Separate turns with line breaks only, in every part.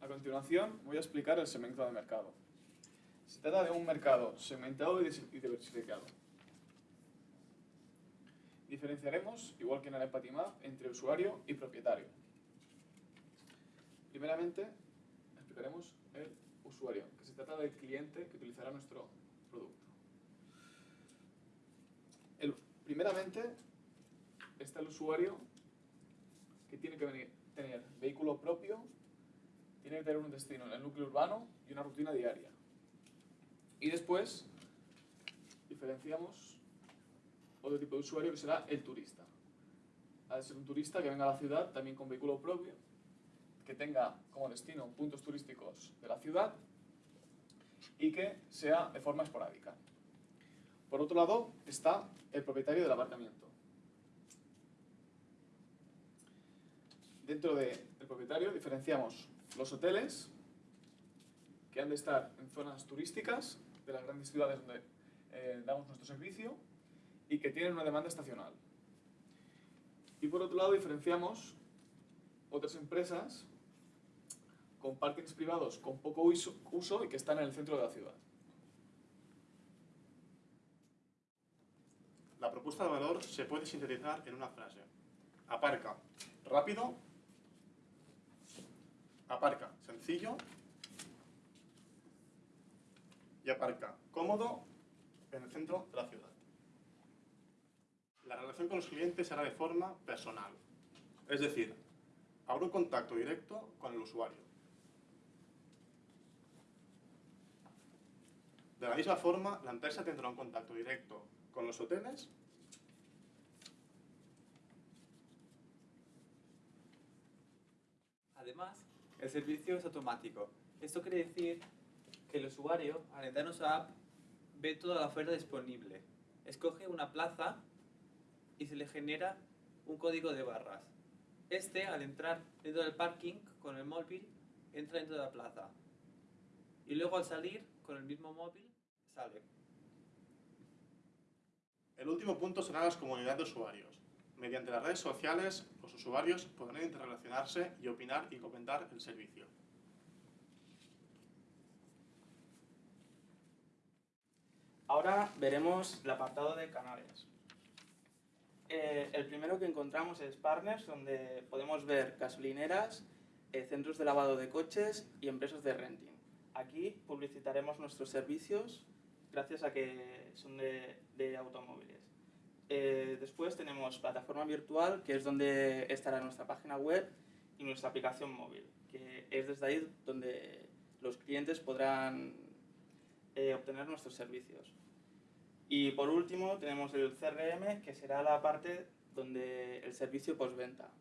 A continuación voy a explicar el segmento de mercado. Se trata de un mercado segmentado y diversificado. Diferenciaremos, igual que en el Empathy entre usuario y propietario. Primeramente, explicaremos el usuario, que se trata del cliente que utilizará nuestro producto. primeramente, está el usuario que tiene que venir, tener vehículo propio, tiene que tener un destino en el núcleo urbano y una rutina diaria. Y después diferenciamos otro tipo de usuario que será el turista. Ha de ser un turista que venga a la ciudad también con vehículo propio, que tenga como destino puntos turísticos de la ciudad y que sea de forma esporádica. Por otro lado está el propietario del aparcamiento. Dentro del propietario diferenciamos los hoteles, que han de estar en zonas turísticas de las grandes ciudades donde eh, damos nuestro servicio y que tienen una demanda estacional. Y por otro lado diferenciamos otras empresas con parkings privados con poco uso y que están en el centro de la ciudad.
La propuesta de valor se puede sintetizar en una frase. Aparca rápido, aparca sencillo y aparca cómodo en el centro de la ciudad. La relación con los clientes será de forma personal, es decir, habrá un contacto directo con el usuario. De la misma forma, la empresa tendrá un contacto directo con los hoteles
Además, el servicio es automático. Esto quiere decir que el usuario, al entrar en nuestra app, ve toda la oferta disponible. Escoge una plaza y se le genera un código de barras. Este, al entrar dentro del parking con el móvil, entra dentro de la plaza. Y luego al salir, con el mismo móvil, sale.
El último punto será las comunidades de usuarios. Mediante las redes sociales, los usuarios podrán interrelacionarse y opinar y comentar el servicio.
Ahora veremos el apartado de canales. Eh, el primero que encontramos es Partners, donde podemos ver gasolineras, eh, centros de lavado de coches y empresas de renting. Aquí publicitaremos nuestros servicios gracias a que son de automóviles. Eh, después tenemos plataforma virtual, que es donde estará nuestra página web y nuestra aplicación móvil, que es desde ahí donde los clientes podrán eh, obtener nuestros servicios. Y por último tenemos el CRM, que será la parte donde el servicio postventa,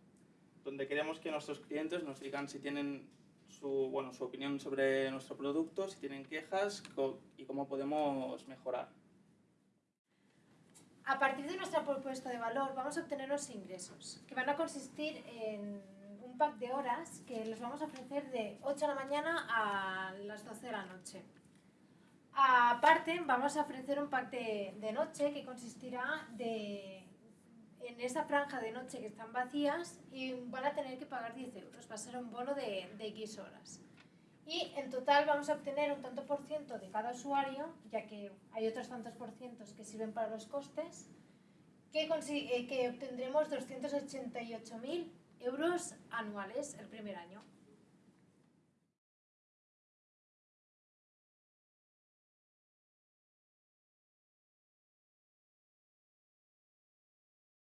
donde queremos que nuestros clientes nos digan si tienen su, bueno, su opinión sobre nuestro producto, si tienen quejas y cómo podemos mejorar.
A partir de nuestra propuesta de valor vamos a obtener los ingresos, que van a consistir en un pack de horas que los vamos a ofrecer de 8 de la mañana a las 12 de la noche. Aparte, vamos a ofrecer un pack de, noche que consistirá de, en esa franja de noche que están vacías y van a tener que pagar 10 euros, va a ser un bono de, de X horas y en total vamos a obtener un tanto por ciento de cada usuario, ya que hay otros tantos por cientos que sirven para los costes, que, eh, que obtendremos 288.000 euros anuales el primer año.